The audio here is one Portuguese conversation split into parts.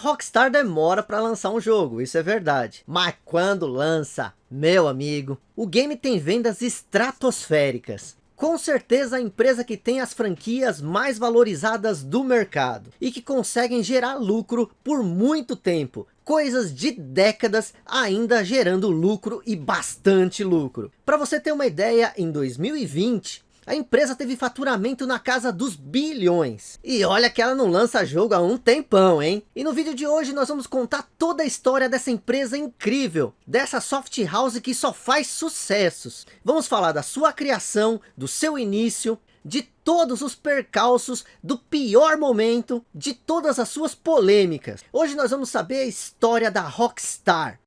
Rockstar demora para lançar um jogo, isso é verdade. Mas quando lança, meu amigo, o game tem vendas estratosféricas. Com certeza a empresa que tem as franquias mais valorizadas do mercado. E que conseguem gerar lucro por muito tempo. Coisas de décadas ainda gerando lucro e bastante lucro. Para você ter uma ideia, em 2020, a empresa teve faturamento na casa dos bilhões. E olha que ela não lança jogo há um tempão, hein? E no vídeo de hoje nós vamos contar toda a história dessa empresa incrível. Dessa soft house que só faz sucessos. Vamos falar da sua criação, do seu início, de todos os percalços, do pior momento, de todas as suas polêmicas. Hoje nós vamos saber a história da Rockstar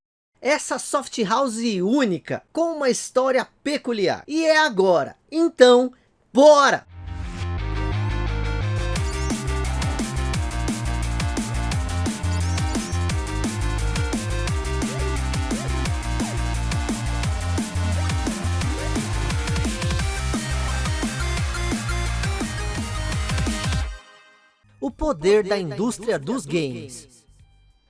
essa soft house única, com uma história peculiar. E é agora. Então, bora! O poder, da, indústria, dos games.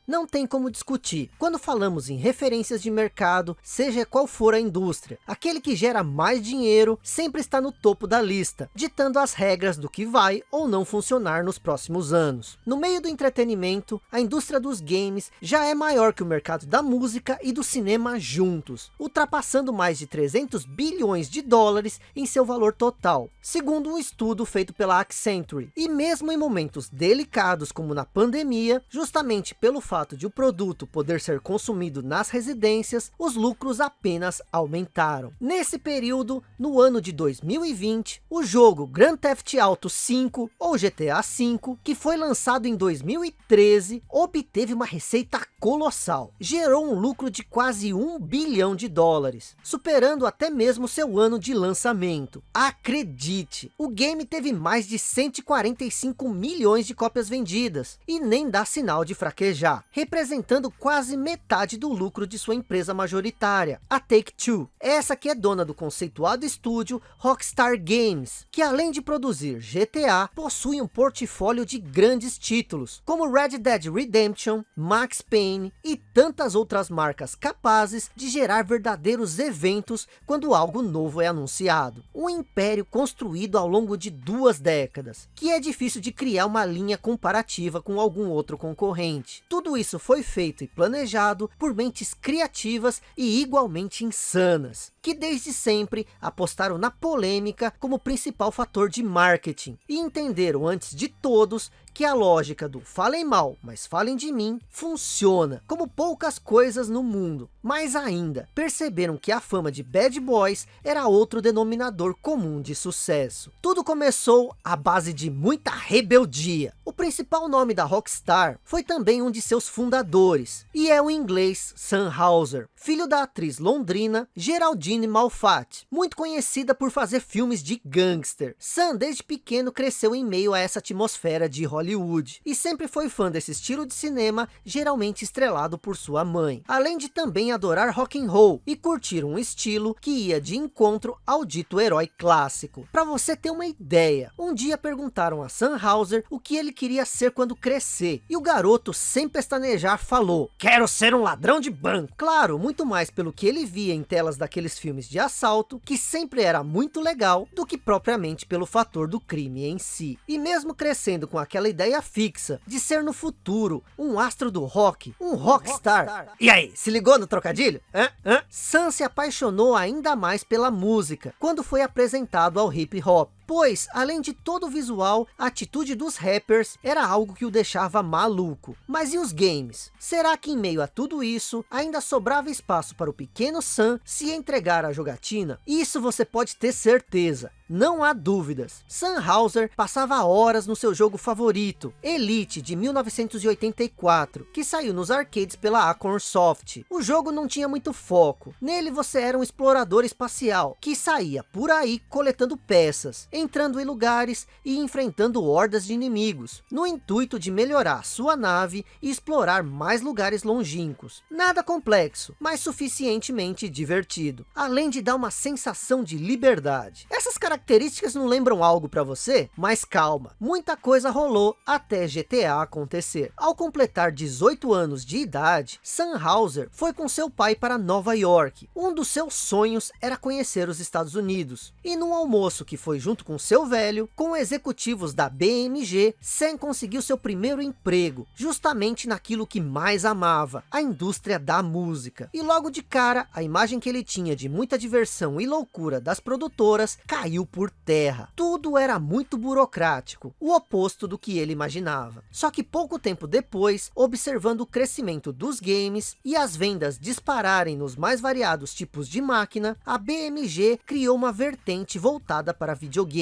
Não tem como discutir. Quando falamos em referências de mercado, seja qual for a indústria, aquele que gera mais dinheiro sempre está no topo da lista, ditando as regras do que vai ou não funcionar nos próximos anos. No meio do entretenimento, a indústria dos games já é maior que o mercado da música e do cinema juntos, ultrapassando mais de 300 bilhões de dólares em seu valor total, segundo um estudo feito pela Accenture. E mesmo em momentos delicados como na pandemia, justamente pelo fato de o produto poder ser consumido nas residências, os lucros apenas aumentaram. Nesse período, no ano de 2020, o jogo Grand Theft Auto 5 ou GTA 5, que foi lançado em 2013, obteve uma receita colossal. Gerou um lucro de quase um bilhão de dólares, superando até mesmo seu ano de lançamento. Acredite, o game teve mais de 145 milhões de cópias vendidas e nem dá sinal de fraquejar representando quase metade do lucro de sua empresa majoritária, a Take-Two. Essa que é dona do conceituado estúdio Rockstar Games, que além de produzir GTA, possui um portfólio de grandes títulos, como Red Dead Redemption, Max Payne e tantas outras marcas capazes de gerar verdadeiros eventos quando algo novo é anunciado. Um império construído ao longo de duas décadas, que é difícil de criar uma linha comparativa com algum outro concorrente. Tudo tudo isso foi feito e planejado por mentes criativas e igualmente insanas, que desde sempre apostaram na polêmica como principal fator de marketing, e entenderam antes de todos que a lógica do falem mal, mas falem de mim, funciona como poucas coisas no mundo. Mais ainda, perceberam que a fama de Bad Boys era outro denominador comum de sucesso. Tudo começou à base de muita rebeldia. O principal nome da Rockstar foi também um de seus fundadores, e é o inglês Sam Hauser, filho da atriz londrina Geraldine Malfatti, muito conhecida por fazer filmes de gangster. Sam desde pequeno cresceu em meio a essa atmosfera de Hollywood Hollywood, e sempre foi fã desse estilo de cinema, geralmente estrelado por sua mãe, além de também adorar rock and roll e curtir um estilo que ia de encontro ao dito herói clássico. Para você ter uma ideia, um dia perguntaram a Sam Hauser o que ele queria ser quando crescer, e o garoto sem pestanejar falou, quero ser um ladrão de banco. Claro, muito mais pelo que ele via em telas daqueles filmes de assalto, que sempre era muito legal, do que propriamente pelo fator do crime em si. E mesmo crescendo com aquela ideia fixa de ser no futuro um astro do rock, um rockstar. rockstar. E aí, se ligou no trocadilho? Hã? Hã? Sam se apaixonou ainda mais pela música quando foi apresentado ao hip hop. Pois, além de todo o visual, a atitude dos rappers era algo que o deixava maluco. Mas e os games? Será que em meio a tudo isso, ainda sobrava espaço para o pequeno Sam se entregar à jogatina? Isso você pode ter certeza. Não há dúvidas. Sam Hauser passava horas no seu jogo favorito, Elite de 1984, que saiu nos arcades pela Acorn Soft. O jogo não tinha muito foco. Nele você era um explorador espacial, que saía por aí coletando peças entrando em lugares e enfrentando hordas de inimigos, no intuito de melhorar sua nave e explorar mais lugares longínquos. Nada complexo, mas suficientemente divertido, além de dar uma sensação de liberdade. Essas características não lembram algo para você? Mas calma, muita coisa rolou até GTA acontecer. Ao completar 18 anos de idade, Sam Hauser foi com seu pai para Nova York. Um dos seus sonhos era conhecer os Estados Unidos. E num almoço que foi junto com seu velho, com executivos da BMG, Sam conseguiu seu primeiro emprego, justamente naquilo que mais amava, a indústria da música. E logo de cara, a imagem que ele tinha de muita diversão e loucura das produtoras caiu por terra. Tudo era muito burocrático, o oposto do que ele imaginava. Só que pouco tempo depois, observando o crescimento dos games e as vendas dispararem nos mais variados tipos de máquina, a BMG criou uma vertente voltada para videogames,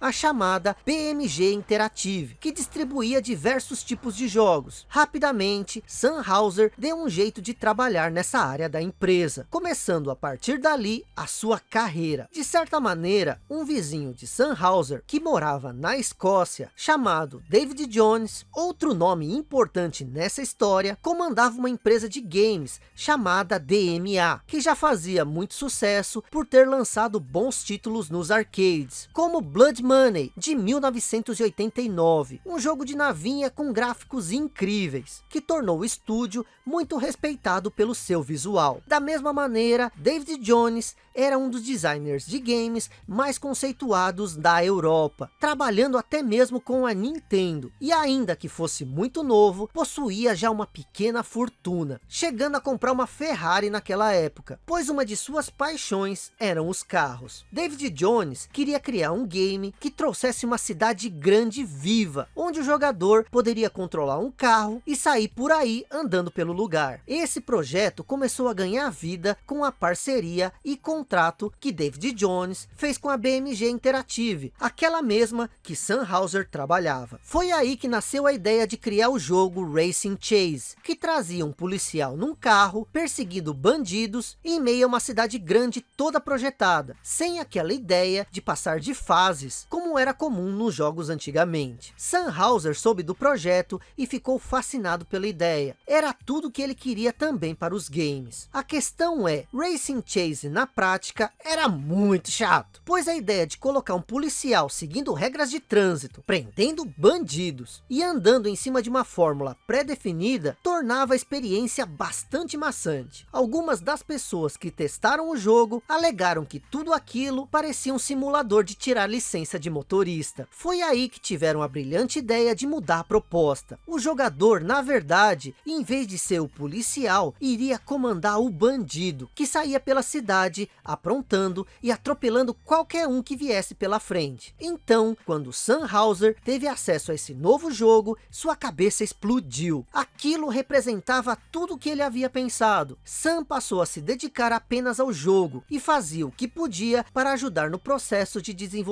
a chamada BMG Interactive, que distribuía diversos tipos de jogos. Rapidamente, Sam Hauser deu um jeito de trabalhar nessa área da empresa, começando a partir dali a sua carreira. De certa maneira, um vizinho de Sam Hauser, que morava na Escócia, chamado David Jones, outro nome importante nessa história, comandava uma empresa de games chamada DMA, que já fazia muito sucesso por ter lançado bons títulos nos arcades, como Blood Money, de 1989, um jogo de navinha com gráficos incríveis, que tornou o estúdio muito respeitado pelo seu visual. Da mesma maneira, David Jones era um dos designers de games mais conceituados da Europa, trabalhando até mesmo com a Nintendo, e ainda que fosse muito novo, possuía já uma pequena fortuna, chegando a comprar uma Ferrari naquela época, pois uma de suas paixões eram os carros. David Jones queria criar um game que trouxesse uma cidade grande viva, onde o jogador poderia controlar um carro e sair por aí andando pelo lugar. Esse projeto começou a ganhar vida com a parceria e contrato que David Jones fez com a BMG Interactive, aquela mesma que Sam trabalhava. Foi aí que nasceu a ideia de criar o jogo Racing Chase, que trazia um policial num carro, perseguindo bandidos em meio a uma cidade grande toda projetada, sem aquela ideia de passar de fases, como era comum nos jogos antigamente. Sam Hauser soube do projeto e ficou fascinado pela ideia. Era tudo que ele queria também para os games. A questão é, Racing Chase na prática era muito chato, pois a ideia de colocar um policial seguindo regras de trânsito, prendendo bandidos e andando em cima de uma fórmula pré-definida, tornava a experiência bastante maçante. Algumas das pessoas que testaram o jogo alegaram que tudo aquilo parecia um simulador de tirar licença de motorista. Foi aí que tiveram a brilhante ideia de mudar a proposta. O jogador, na verdade, em vez de ser o policial, iria comandar o bandido, que saía pela cidade, aprontando e atropelando qualquer um que viesse pela frente. Então, quando Sam Hauser teve acesso a esse novo jogo, sua cabeça explodiu. Aquilo representava tudo o que ele havia pensado. Sam passou a se dedicar apenas ao jogo e fazia o que podia para ajudar no processo de desenvolvimento,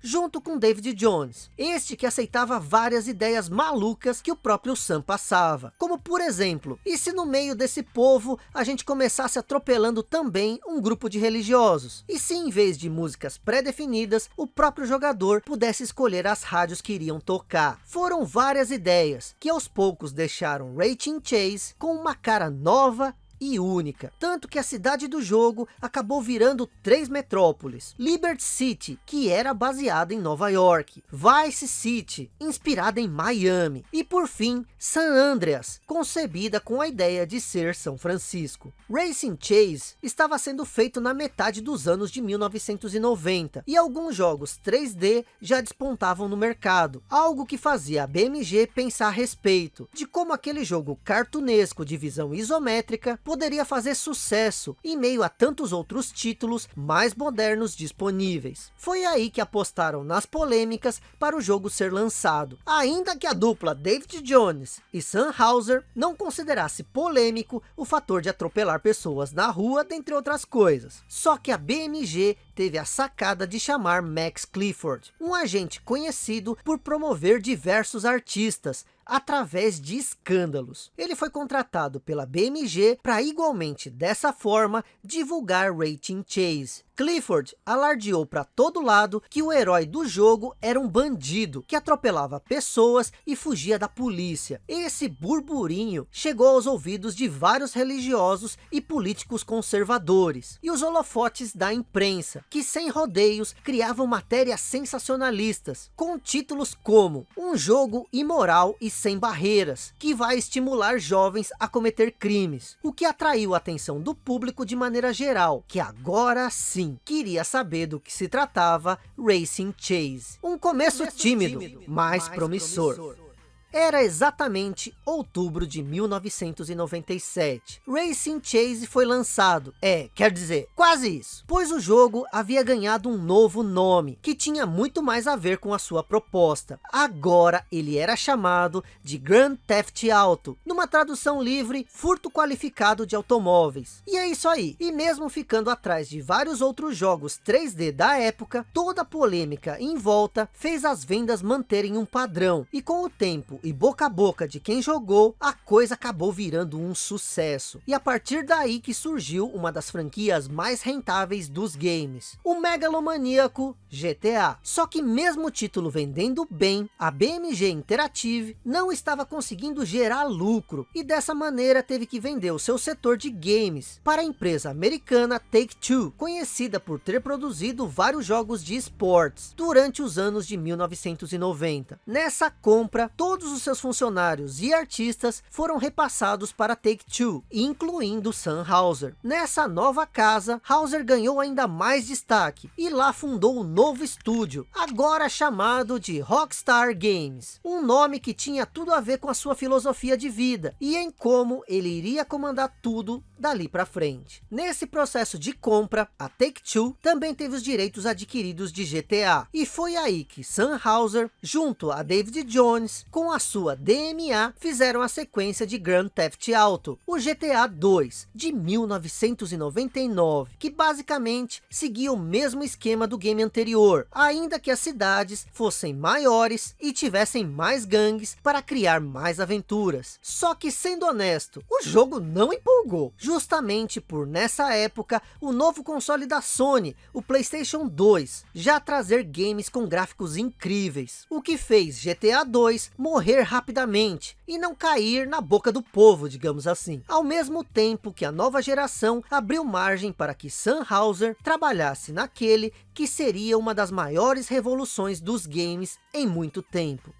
junto com David Jones. Este que aceitava várias ideias malucas que o próprio Sam passava. Como por exemplo, e se no meio desse povo a gente começasse atropelando também um grupo de religiosos? E se em vez de músicas pré-definidas, o próprio jogador pudesse escolher as rádios que iriam tocar? Foram várias ideias, que aos poucos deixaram Racing Chase com uma cara nova e única. Tanto que a cidade do jogo acabou virando três metrópoles. Liberty City, que era baseada em Nova York. Vice City, inspirada em Miami. E por fim, San Andreas, concebida com a ideia de ser São Francisco. Racing Chase estava sendo feito na metade dos anos de 1990. E alguns jogos 3D já despontavam no mercado. Algo que fazia a BMG pensar a respeito. De como aquele jogo cartunesco de visão isométrica poderia fazer sucesso em meio a tantos outros títulos mais modernos disponíveis. Foi aí que apostaram nas polêmicas para o jogo ser lançado. Ainda que a dupla David Jones e Sam Hauser não considerasse polêmico o fator de atropelar pessoas na rua, dentre outras coisas. Só que a BMG teve a sacada de chamar Max Clifford, um agente conhecido por promover diversos artistas, através de escândalos. Ele foi contratado pela BMG para igualmente dessa forma divulgar Rating Chase. Clifford alardeou para todo lado que o herói do jogo era um bandido que atropelava pessoas e fugia da polícia. Esse burburinho chegou aos ouvidos de vários religiosos e políticos conservadores e os holofotes da imprensa, que sem rodeios criavam matérias sensacionalistas com títulos como um jogo imoral e sem barreiras, que vai estimular jovens a cometer crimes, o que atraiu a atenção do público de maneira geral, que agora sim queria saber do que se tratava Racing Chase. Um começo, começo tímido, tímido, mas, mais promissor. promissor. Era exatamente outubro de 1997. Racing Chase foi lançado, é, quer dizer, quase isso. Pois o jogo havia ganhado um novo nome, que tinha muito mais a ver com a sua proposta. Agora ele era chamado de Grand Theft Auto, numa tradução livre, furto qualificado de automóveis. E é isso aí. E mesmo ficando atrás de vários outros jogos 3D da época, toda a polêmica em volta fez as vendas manterem um padrão. E com o tempo e boca a boca de quem jogou, a coisa acabou virando um sucesso. E a partir daí que surgiu uma das franquias mais rentáveis dos games, o megalomaníaco GTA. Só que mesmo o título vendendo bem, a BMG Interactive não estava conseguindo gerar lucro, e dessa maneira teve que vender o seu setor de games para a empresa americana Take-Two, conhecida por ter produzido vários jogos de esportes durante os anos de 1990. Nessa compra, todos os seus funcionários e artistas foram repassados para Take-Two, incluindo Sam Hauser. Nessa nova casa, Hauser ganhou ainda mais destaque e lá fundou um novo estúdio, agora chamado de Rockstar Games. Um nome que tinha tudo a ver com a sua filosofia de vida e em como ele iria comandar tudo dali para frente. Nesse processo de compra, a Take-Two também teve os direitos adquiridos de GTA. E foi aí que Sam Hauser, junto a David Jones, com a sua DMA, fizeram a sequência de Grand Theft Auto, o GTA 2, de 1999, que basicamente seguia o mesmo esquema do game anterior, ainda que as cidades fossem maiores e tivessem mais gangues para criar mais aventuras. Só que sendo honesto, o jogo não empolgou, justamente por nessa época o novo console da Sony, o Playstation 2, já trazer games com gráficos incríveis, o que fez GTA 2 morrer rapidamente e não cair na boca do povo, digamos assim. Ao mesmo tempo que a nova geração abriu margem para que Sam Hauser trabalhasse naquele que seria uma das maiores revoluções dos games em muito tempo.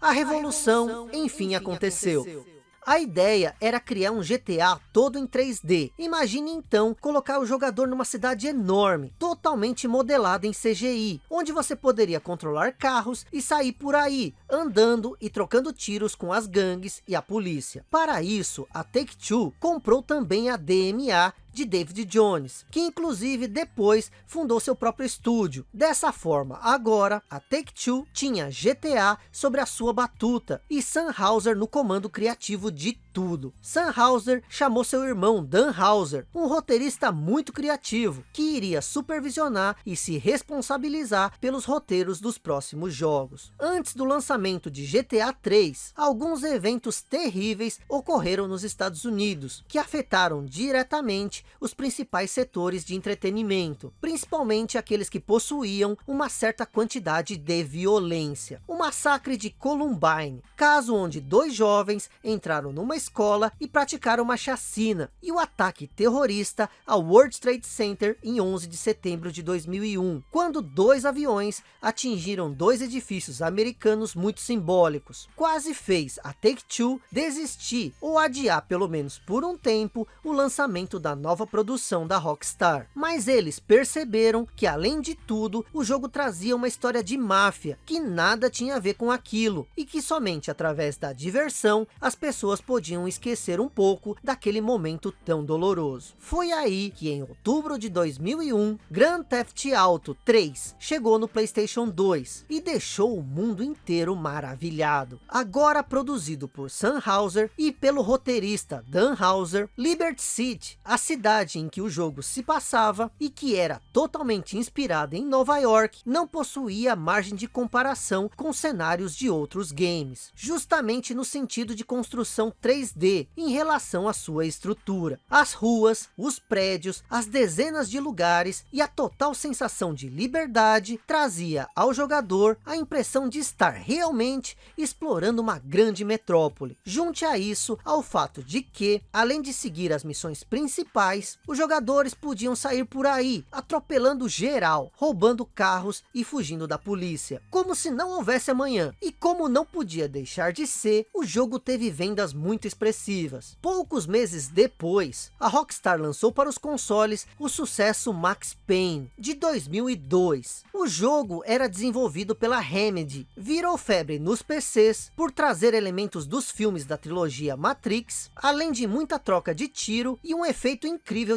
A revolução, a revolução enfim, enfim aconteceu. aconteceu. A ideia era criar um GTA todo em 3D. Imagine então colocar o jogador numa cidade enorme, totalmente modelada em CGI, onde você poderia controlar carros e sair por aí, andando e trocando tiros com as gangues e a polícia. Para isso, a Take-Two comprou também a DMA de David Jones, que inclusive depois fundou seu próprio estúdio. Dessa forma, agora, a Take-Two tinha GTA sobre a sua batuta e Sam Hauser no comando criativo de tudo. Sam Hauser chamou seu irmão Dan Hauser, um roteirista muito criativo, que iria supervisionar e se responsabilizar pelos roteiros dos próximos jogos. Antes do lançamento de GTA 3, alguns eventos terríveis ocorreram nos Estados Unidos, que afetaram diretamente os principais setores de entretenimento, principalmente aqueles que possuíam uma certa quantidade de violência. O massacre de Columbine, caso onde dois jovens entraram numa escola e praticaram uma chacina, e o ataque terrorista ao World Trade Center em 11 de setembro de 2001, quando dois aviões atingiram dois edifícios americanos muito simbólicos. Quase fez a Take-Two desistir ou adiar pelo menos por um tempo o lançamento da nova produção da Rockstar. Mas eles perceberam que além de tudo, o jogo trazia uma história de máfia, que nada tinha a ver com aquilo, e que somente através da diversão, as pessoas podiam podiam esquecer um pouco daquele momento tão doloroso. Foi aí que em outubro de 2001, Grand Theft Auto 3 chegou no Playstation 2 e deixou o mundo inteiro maravilhado. Agora produzido por Sam Hauser e pelo roteirista Dan Hauser, Liberty City, a cidade cidade em que o jogo se passava, e que era totalmente inspirada em Nova York, não possuía margem de comparação com cenários de outros games, justamente no sentido de construção 3D, em relação à sua estrutura. As ruas, os prédios, as dezenas de lugares e a total sensação de liberdade trazia ao jogador a impressão de estar realmente explorando uma grande metrópole. Junte a isso ao fato de que, além de seguir as missões principais, os jogadores podiam sair por aí, atropelando geral, roubando carros e fugindo da polícia. Como se não houvesse amanhã. E como não podia deixar de ser, o jogo teve vendas muito expressivas. Poucos meses depois, a Rockstar lançou para os consoles o sucesso Max Payne, de 2002. O jogo era desenvolvido pela Remedy, virou febre nos PCs por trazer elementos dos filmes da trilogia Matrix, além de muita troca de tiro e um efeito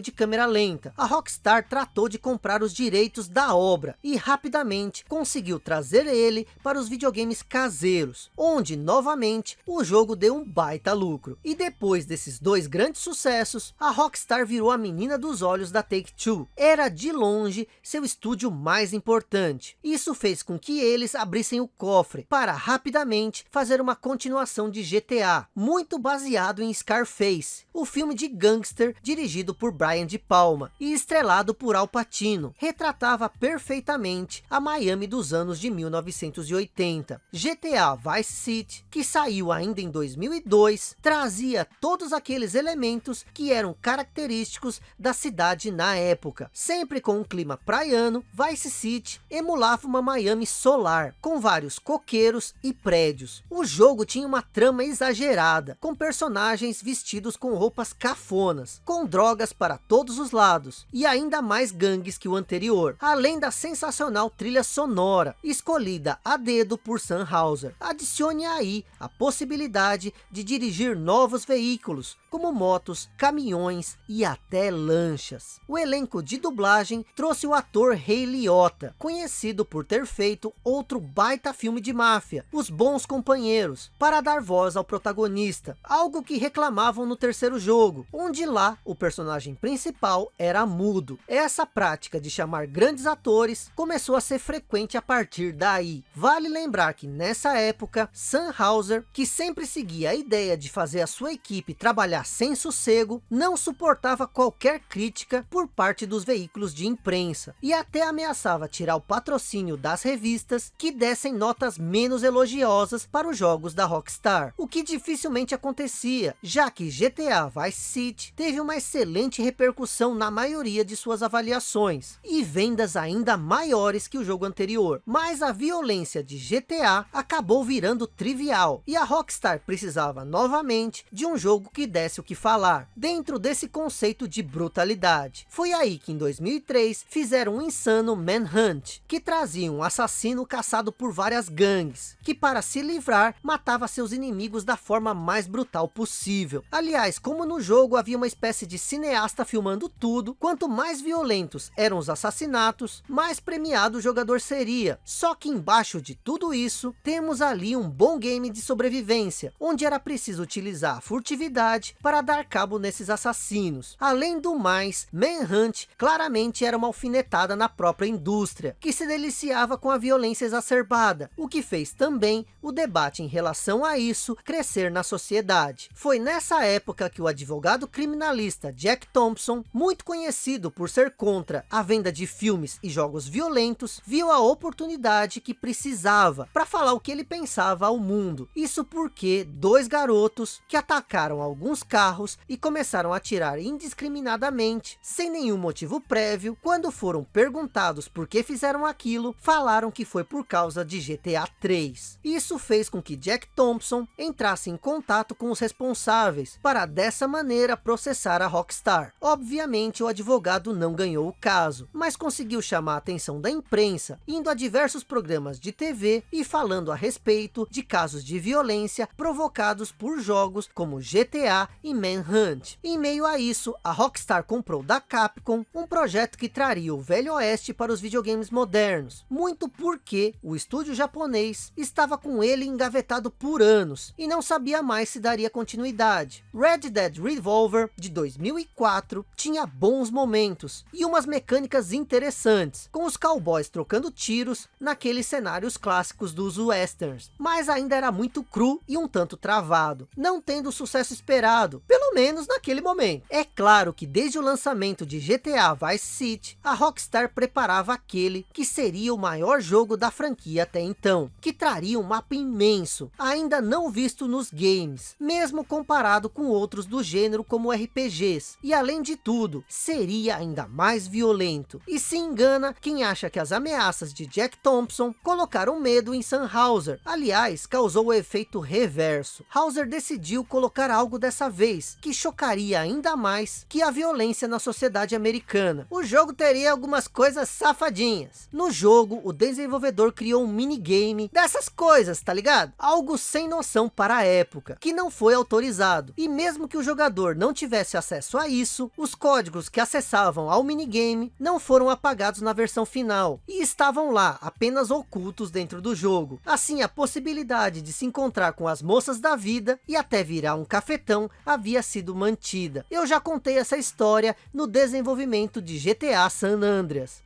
de câmera lenta. A Rockstar tratou de comprar os direitos da obra e rapidamente conseguiu trazer ele para os videogames caseiros, onde novamente o jogo deu um baita lucro. E depois desses dois grandes sucessos, a Rockstar virou a menina dos olhos da Take-Two. Era de longe seu estúdio mais importante. Isso fez com que eles abrissem o cofre para rapidamente fazer uma continuação de GTA, muito baseado em Scarface, o filme de gangster dirigido por Brian de Palma e estrelado por Al Pacino. Retratava perfeitamente a Miami dos anos de 1980. GTA Vice City, que saiu ainda em 2002, trazia todos aqueles elementos que eram característicos da cidade na época. Sempre com um clima praiano, Vice City emulava uma Miami solar, com vários coqueiros e prédios. O jogo tinha uma trama exagerada, com personagens vestidos com roupas cafonas, com drogas para todos os lados, e ainda mais gangues que o anterior, além da sensacional trilha sonora, escolhida a dedo por Sam Hauser. Adicione aí a possibilidade de dirigir novos veículos, como motos, caminhões e até lanchas. O elenco de dublagem trouxe o ator Ray Liotta, conhecido por ter feito outro baita filme de máfia, Os Bons Companheiros, para dar voz ao protagonista, algo que reclamavam no terceiro jogo, onde lá o personagem principal era mudo. Essa prática de chamar grandes atores começou a ser frequente a partir daí. Vale lembrar que nessa época, Sam Hauser, que sempre seguia a ideia de fazer a sua equipe trabalhar sem sossego, não suportava qualquer crítica por parte dos veículos de imprensa, e até ameaçava tirar o patrocínio das revistas que dessem notas menos elogiosas para os jogos da Rockstar, o que dificilmente acontecia, já que GTA Vice City teve uma excelente repercussão na maioria de suas avaliações, e vendas ainda maiores que o jogo anterior, mas a violência de GTA acabou virando trivial, e a Rockstar precisava novamente de um jogo que desse o que falar, dentro desse conceito de brutalidade. Foi aí que em 2003 fizeram um insano Manhunt, que trazia um assassino caçado por várias gangues, que para se livrar, matava seus inimigos da forma mais brutal possível. Aliás, como no jogo havia uma espécie de cineasta filmando tudo, quanto mais violentos eram os assassinatos, mais premiado o jogador seria. Só que embaixo de tudo isso, temos ali um bom game de sobrevivência, onde era preciso utilizar a furtividade para dar cabo nesses assassinos. Além do mais, Manhunt claramente era uma alfinetada na própria indústria, que se deliciava com a violência exacerbada, o que fez também o debate em relação a isso crescer na sociedade. Foi nessa época que o advogado criminalista Jack Thompson, muito conhecido por ser contra a venda de filmes e jogos violentos, viu a oportunidade que precisava para falar o que ele pensava ao mundo. Isso porque dois garotos que atacaram alguns carros e começaram a atirar indiscriminadamente, sem nenhum motivo prévio. Quando foram perguntados por que fizeram aquilo, falaram que foi por causa de GTA 3. Isso fez com que Jack Thompson entrasse em contato com os responsáveis, para dessa maneira processar a Rockstar. Obviamente o advogado não ganhou o caso, mas conseguiu chamar a atenção da imprensa, indo a diversos programas de TV e falando a respeito de casos de violência provocados por jogos como GTA e Manhunt. Em meio a isso, a Rockstar comprou da Capcom um projeto que traria o Velho Oeste para os videogames modernos, muito porque o estúdio japonês estava com ele engavetado por anos, e não sabia mais se daria continuidade. Red Dead Revolver, de 2004, 4 tinha bons momentos e umas mecânicas interessantes, com os cowboys trocando tiros naqueles cenários clássicos dos westerns, mas ainda era muito cru e um tanto travado, não tendo o sucesso esperado, pelo menos naquele momento. É claro que desde o lançamento de GTA Vice City, a Rockstar preparava aquele que seria o maior jogo da franquia até então, que traria um mapa imenso, ainda não visto nos games, mesmo comparado com outros do gênero como RPGs, e além de tudo, seria ainda mais violento. E se engana quem acha que as ameaças de Jack Thompson colocaram medo em Sam Hauser, aliás, causou o efeito reverso. Hauser decidiu colocar algo dessa vez, que chocaria ainda mais que a violência na sociedade americana. O jogo teria algumas coisas safadinhas. No jogo, o desenvolvedor criou um minigame dessas coisas, tá ligado? Algo sem noção para a época, que não foi autorizado. E mesmo que o jogador não tivesse acesso a isso, os códigos que acessavam ao minigame não foram apagados na versão final, e estavam lá, apenas ocultos dentro do jogo. Assim, a possibilidade de se encontrar com as moças da vida e até virar um cafetão havia sido mantida. Eu já contei essa história no desenvolvimento de GTA San Andreas.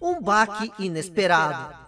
Um baque inesperado.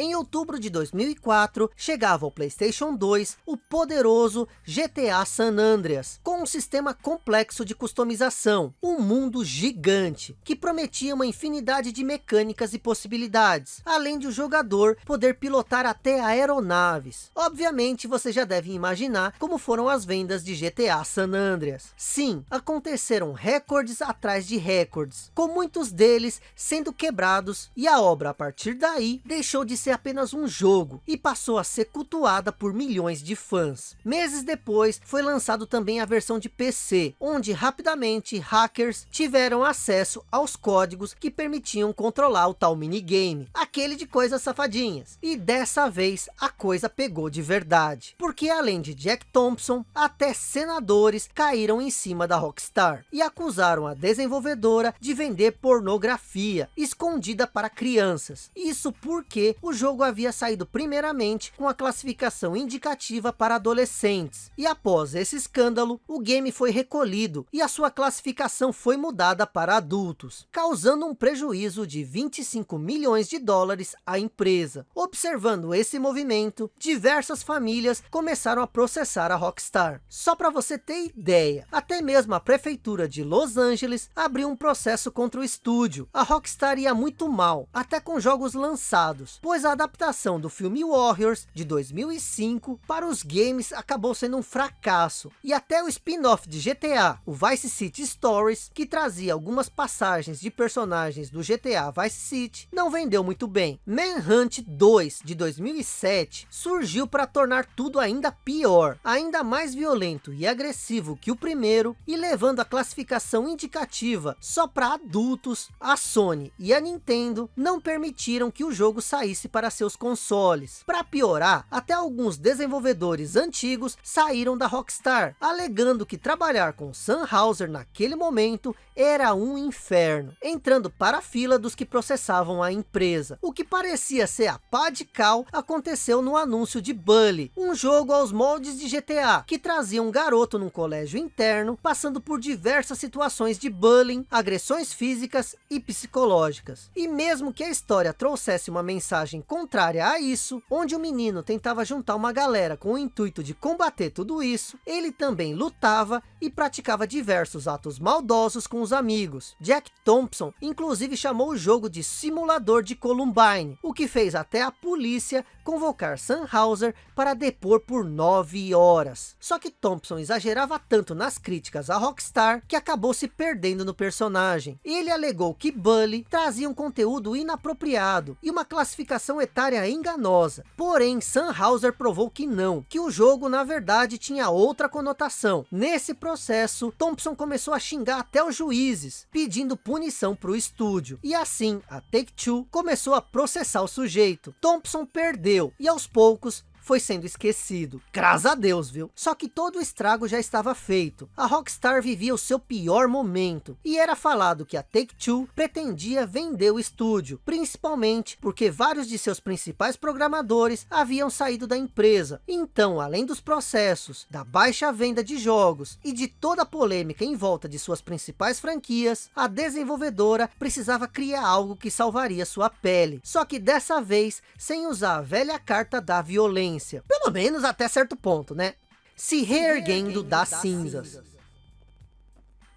Em outubro de 2004, chegava ao Playstation 2 o poderoso GTA San Andreas, com um sistema complexo de customização, um mundo gigante, que prometia uma infinidade de mecânicas e possibilidades, além de o jogador poder pilotar até aeronaves. Obviamente, você já deve imaginar como foram as vendas de GTA San Andreas. Sim, aconteceram recordes atrás de recordes, com muitos deles sendo quebrados, e a obra a partir daí deixou de ser ser apenas um jogo e passou a ser cultuada por milhões de fãs. Meses depois foi lançado também a versão de PC, onde rapidamente hackers tiveram acesso aos códigos que permitiam controlar o tal minigame, aquele de coisas safadinhas. E dessa vez a coisa pegou de verdade, porque além de Jack Thompson, até senadores caíram em cima da Rockstar e acusaram a desenvolvedora de vender pornografia escondida para crianças. Isso porque o jogo havia saído primeiramente com a classificação indicativa para adolescentes. E após esse escândalo, o game foi recolhido e a sua classificação foi mudada para adultos, causando um prejuízo de 25 milhões de dólares à empresa. Observando esse movimento, diversas famílias começaram a processar a Rockstar. Só para você ter ideia, até mesmo a prefeitura de Los Angeles abriu um processo contra o estúdio. A Rockstar ia muito mal, até com jogos lançados, pois a adaptação do filme Warriors de 2005 para os games acabou sendo um fracasso. E até o spin-off de GTA, o Vice City Stories, que trazia algumas passagens de personagens do GTA Vice City, não vendeu muito bem. Manhunt 2 de 2007 surgiu para tornar tudo ainda pior, ainda mais violento e agressivo que o primeiro e levando a classificação indicativa só para adultos, a Sony e a Nintendo não permitiram que o jogo saísse para seus consoles. Para piorar, até alguns desenvolvedores antigos saíram da Rockstar, alegando que trabalhar com Sam Hauser naquele momento era um inferno, entrando para a fila dos que processavam a empresa. O que parecia ser a pá de cal aconteceu no anúncio de Bully, um jogo aos moldes de GTA, que trazia um garoto num colégio interno, passando por diversas situações de bullying, agressões físicas e psicológicas. E mesmo que a história trouxesse uma mensagem contrária a isso, onde o menino tentava juntar uma galera com o intuito de combater tudo isso, ele também lutava e praticava diversos atos maldosos com os amigos. Jack Thompson inclusive chamou o jogo de simulador de Columbine, o que fez até a polícia convocar Sam Hauser para depor por nove horas. Só que Thompson exagerava tanto nas críticas à Rockstar que acabou se perdendo no personagem. Ele alegou que Bully trazia um conteúdo inapropriado e uma classificação etária enganosa. Porém, Sam Hauser provou que não, que o jogo na verdade tinha outra conotação. Nesse processo, Thompson começou a xingar até os juízes, pedindo punição para o estúdio. E assim, a Take-Two começou a processar o sujeito. Thompson perdeu, e aos poucos, foi sendo esquecido. Graças a Deus, viu? Só que todo o estrago já estava feito. A Rockstar vivia o seu pior momento. E era falado que a Take-Two pretendia vender o estúdio. Principalmente porque vários de seus principais programadores haviam saído da empresa. Então, além dos processos, da baixa venda de jogos e de toda a polêmica em volta de suas principais franquias, a desenvolvedora precisava criar algo que salvaria sua pele. Só que dessa vez, sem usar a velha carta da violência. Pelo menos até certo ponto, né? Se reerguendo das cinzas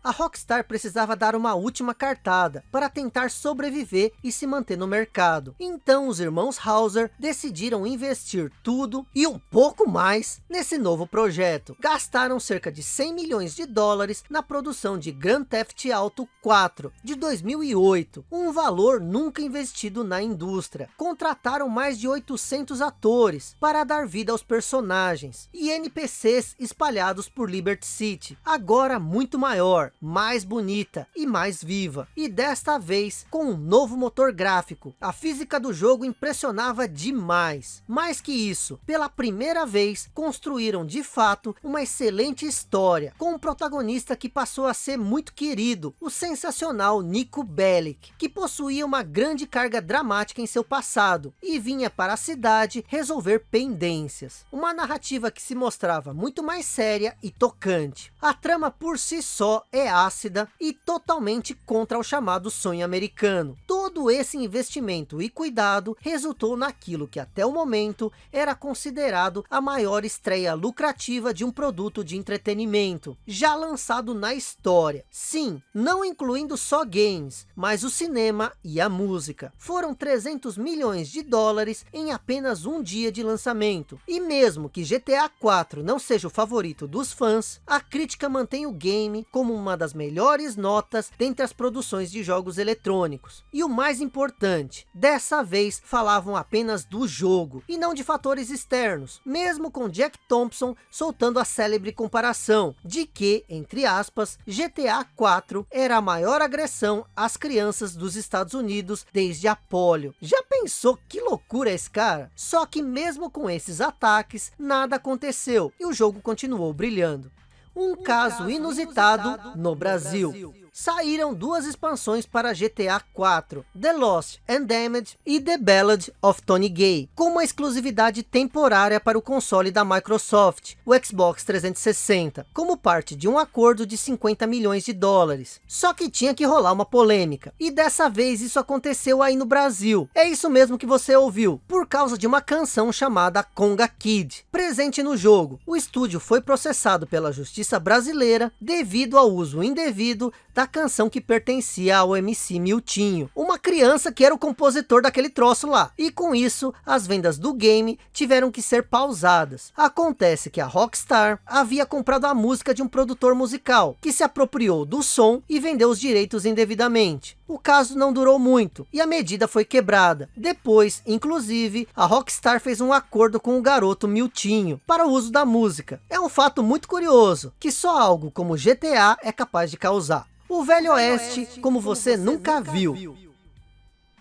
a Rockstar precisava dar uma última cartada para tentar sobreviver e se manter no mercado. Então os irmãos Hauser decidiram investir tudo e um pouco mais nesse novo projeto. Gastaram cerca de 100 milhões de dólares na produção de Grand Theft Auto 4 de 2008, um valor nunca investido na indústria. Contrataram mais de 800 atores para dar vida aos personagens e NPCs espalhados por Liberty City, agora muito maior mais bonita e mais viva. E desta vez com um novo motor gráfico. A física do jogo impressionava demais. Mais que isso, pela primeira vez construíram de fato uma excelente história. Com um protagonista que passou a ser muito querido. O sensacional Nico Bellic. Que possuía uma grande carga dramática em seu passado. E vinha para a cidade resolver pendências. Uma narrativa que se mostrava muito mais séria e tocante. A trama por si só é ácida e totalmente contra o chamado sonho americano. Todo esse investimento e cuidado resultou naquilo que até o momento era considerado a maior estreia lucrativa de um produto de entretenimento, já lançado na história. Sim, não incluindo só games, mas o cinema e a música. Foram 300 milhões de dólares em apenas um dia de lançamento. E mesmo que GTA 4 não seja o favorito dos fãs, a crítica mantém o game como uma das melhores notas dentre as produções de jogos eletrônicos. E o mais importante, dessa vez falavam apenas do jogo, e não de fatores externos, mesmo com Jack Thompson soltando a célebre comparação, de que, entre aspas, GTA 4 era a maior agressão às crianças dos Estados Unidos desde a polio. Já pensou que loucura é esse cara? Só que mesmo com esses ataques, nada aconteceu, e o jogo continuou brilhando. Um, caso, inusitado, no Brasil saíram duas expansões para GTA 4, The Lost and Damned e The Ballad of Tony Gay, com uma exclusividade temporária para o console da Microsoft, o Xbox 360, como parte de um acordo de 50 milhões de dólares. Só que tinha que rolar uma polêmica, e dessa vez isso aconteceu aí no Brasil. É isso mesmo que você ouviu, por causa de uma canção chamada Conga Kid, presente no jogo. O estúdio foi processado pela justiça brasileira devido ao uso indevido da canção que pertencia ao MC Miltinho, uma criança que era o compositor daquele troço lá. E com isso, as vendas do game tiveram que ser pausadas. Acontece que a Rockstar havia comprado a música de um produtor musical, que se apropriou do som e vendeu os direitos indevidamente. O caso não durou muito e a medida foi quebrada. Depois, inclusive, a Rockstar fez um acordo com o garoto Miltinho para o uso da música. É um fato muito curioso, que só algo como GTA é capaz de causar. O Velho Oeste, como você nunca viu.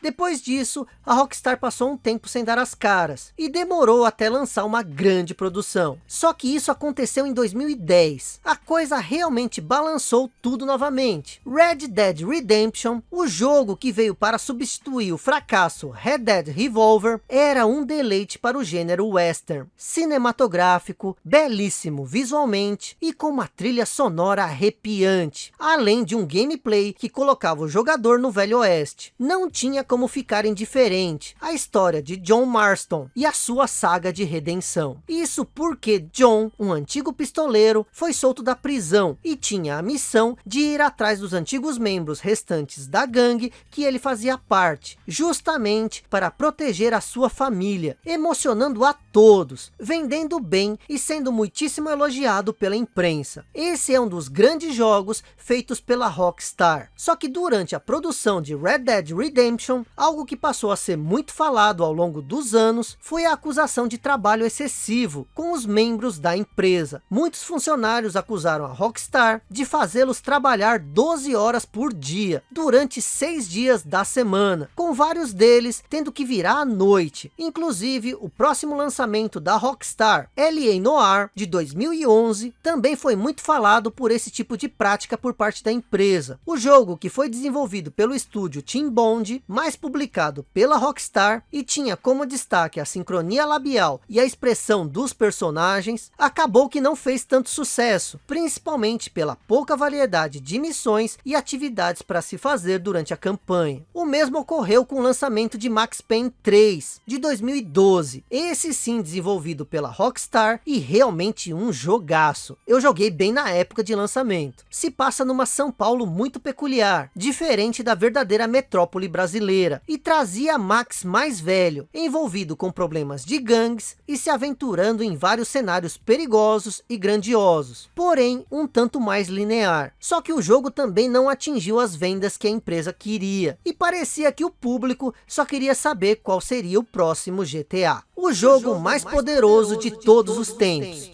Depois disso, a Rockstar passou um tempo sem dar as caras, e demorou até lançar uma grande produção. Só que isso aconteceu em 2010. A coisa realmente balançou tudo novamente. Red Dead Redemption, o jogo que veio para substituir o fracasso Red Dead Revolver, era um deleite para o gênero western. Cinematográfico, belíssimo visualmente, e com uma trilha sonora arrepiante. Além de um gameplay que colocava o jogador no Velho Oeste. Não tinha como ficar indiferente a história de John Marston e a sua saga de redenção. Isso porque John, um antigo pistoleiro, foi solto da prisão e tinha a missão de ir atrás dos antigos membros restantes da gangue que ele fazia parte, justamente para proteger a sua família, emocionando a todos, vendendo bem e sendo muitíssimo elogiado pela imprensa. Esse é um dos grandes jogos feitos pela Rockstar. Só que durante a produção de Red Dead Redemption, algo que passou a ser muito falado ao longo dos anos foi a acusação de trabalho excessivo com os membros da empresa. Muitos funcionários acusaram a Rockstar de fazê-los trabalhar 12 horas por dia, durante seis dias da semana, com vários deles tendo que virar à noite. Inclusive, o próximo lançamento lançamento da Rockstar, L.A. Noir, de 2011, também foi muito falado por esse tipo de prática por parte da empresa. O jogo, que foi desenvolvido pelo estúdio Team Bond, mais publicado pela Rockstar, e tinha como destaque a sincronia labial e a expressão dos personagens, acabou que não fez tanto sucesso, principalmente pela pouca variedade de missões e atividades para se fazer durante a campanha. O mesmo ocorreu com o lançamento de Max Payne 3, de 2012. Esse sim desenvolvido pela Rockstar e realmente um jogaço. Eu joguei bem na época de lançamento. Se passa numa São Paulo muito peculiar, diferente da verdadeira metrópole brasileira, e trazia Max mais velho, envolvido com problemas de gangues e se aventurando em vários cenários perigosos e grandiosos, porém um tanto mais linear. Só que o jogo também não atingiu as vendas que a empresa queria, e parecia que o público só queria saber qual seria o próximo GTA. O jogo mais, poderoso, de, todos, os tempos.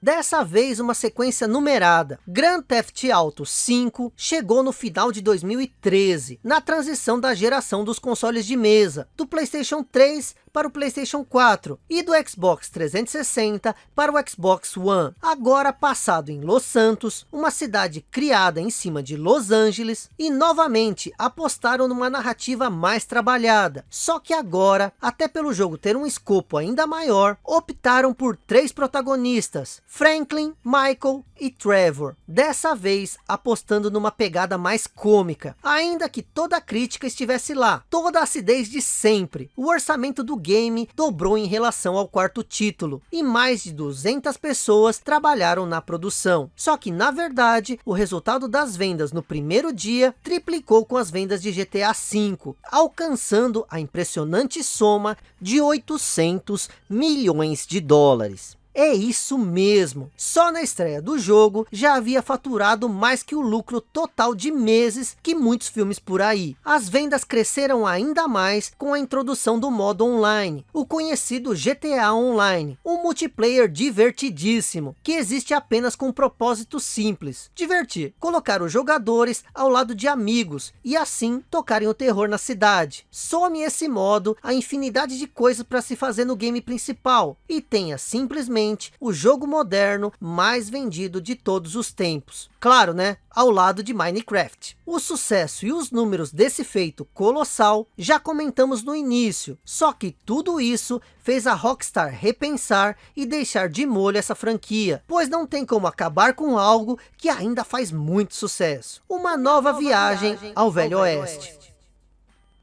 Dessa vez uma sequência numerada. Grand Theft Auto 5 chegou no final de 2013, na transição da geração dos consoles de mesa, do Playstation 3 para o Playstation 4 e do Xbox 360 para o Xbox One. Agora passado em Los Santos, uma cidade criada em cima de Los Angeles e novamente apostaram numa narrativa mais trabalhada. Só que agora, até pelo jogo ter um escopo ainda maior, optaram por três protagonistas, Franklin, Michael e Trevor. Dessa vez apostando numa pegada mais cômica, ainda que toda a crítica estivesse lá, toda a acidez de sempre. O orçamento do game dobrou em relação ao quarto título, e mais de 200 pessoas trabalharam na produção. Só que na verdade, o resultado das vendas no primeiro dia triplicou com as vendas de GTA V, alcançando a impressionante soma de 800 milhões de dólares. É isso mesmo. Só na estreia do jogo já havia faturado mais que o lucro total de meses que muitos filmes por aí. As vendas cresceram ainda mais com a introdução do modo online, o conhecido GTA Online, um multiplayer divertidíssimo, que existe apenas com um propósito simples, divertir, colocar os jogadores ao lado de amigos e assim tocarem o terror na cidade. Some esse modo a infinidade de coisas para se fazer no game principal e tenha simplesmente o jogo moderno mais vendido de todos os tempos. Claro, né? Ao lado de Minecraft. O sucesso e os números desse feito colossal já comentamos no início. Só que tudo isso fez a Rockstar repensar e deixar de molho essa franquia. Pois não tem como acabar com algo que ainda faz muito sucesso. Uma nova, nova viagem, viagem, ao Velho, Velho Oeste. Oeste.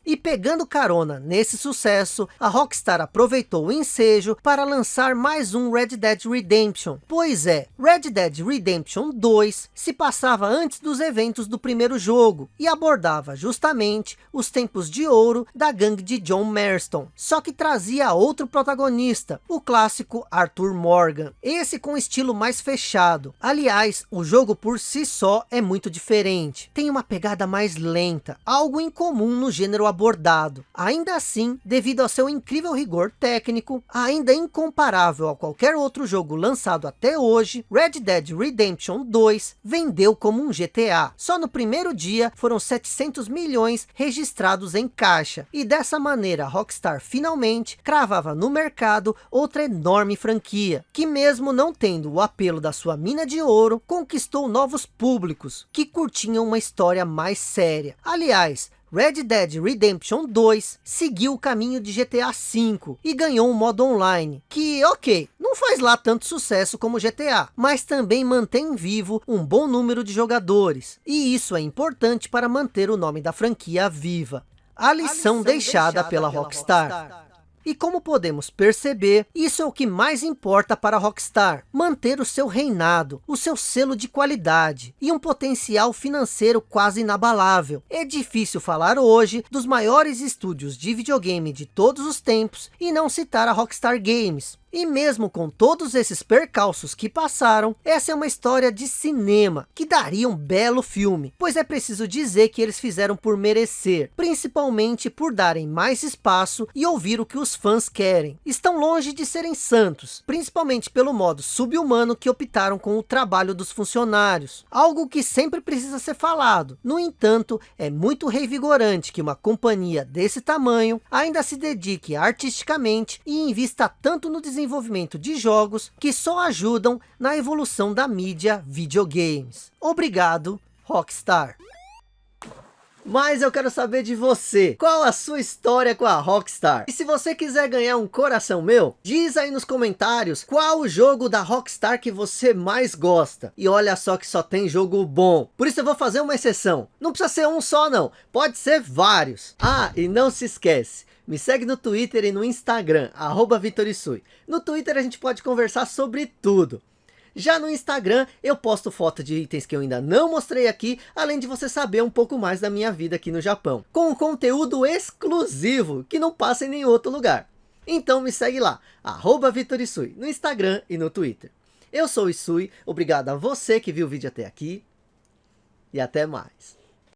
E pegando carona nesse sucesso, a Rockstar aproveitou o ensejo para lançar mais um Red Dead Redemption. Pois é, Red Dead Redemption 2 se passava antes dos eventos do primeiro jogo e abordava justamente os tempos de ouro da gangue de John Marston. Só que trazia outro protagonista, o clássico Arthur Morgan. Esse com estilo mais fechado. Aliás, o jogo por si só é muito diferente. Tem uma pegada mais lenta, algo incomum no gênero abordado. Ainda assim, devido ao seu incrível rigor técnico, ainda incomparável a qualquer outro jogo lançado até hoje, Red Dead Redemption 2 vendeu como um GTA. Só no primeiro dia foram 700 milhões registrados em caixa. E dessa maneira, Rockstar finalmente cravava no mercado outra enorme franquia, que mesmo não tendo o apelo da sua mina de ouro, conquistou novos públicos, que curtiam uma história mais séria. Aliás, Red Dead Redemption 2 seguiu o caminho de GTA V e ganhou um modo online, que ok, não faz lá tanto sucesso como GTA, mas também mantém vivo um bom número de jogadores, e isso é importante para manter o nome da franquia viva. A lição, a lição deixada, deixada, pela, pela Rockstar. Rockstar. E como podemos perceber, isso é o que mais importa para a Rockstar, manter o seu reinado, o seu selo de qualidade e um potencial financeiro quase inabalável. É difícil falar hoje dos maiores estúdios de videogame de todos os tempos e não citar a Rockstar Games, E mesmo com todos esses percalços que passaram, essa é uma história de cinema, que daria um belo filme, pois é preciso dizer que eles fizeram por merecer, principalmente por darem mais espaço e ouvir o que os fãs querem. Estão longe de serem santos, principalmente pelo modo subhumano que optaram com o trabalho dos funcionários, algo que sempre precisa ser falado. No entanto, é muito revigorante que uma companhia desse tamanho ainda se dedique artisticamente e invista tanto no desenvolvimento desenvolvimento de jogos que só ajudam na evolução da mídia videogames. Obrigado, Rockstar! Mas eu quero saber de você, qual a sua história com a Rockstar? E se você quiser ganhar um coração meu, diz aí nos comentários qual o jogo da Rockstar que você mais gosta. E olha só que só tem jogo bom. Por isso eu vou fazer uma exceção. Não precisa ser um só não, pode ser vários. Ah, e não se esquece, me segue no Twitter e no Instagram, arroba Vitorisui. No Twitter a gente pode conversar sobre tudo. Já no Instagram eu posto foto de itens que eu ainda não mostrei aqui, além de você saber um pouco mais da minha vida aqui no Japão. Com um conteúdo exclusivo, que não passa em nenhum outro lugar. Então me segue lá, arroba Vitorisui, no Instagram e no Twitter. Eu sou o Isui, obrigado a você que viu o vídeo até aqui, e até mais.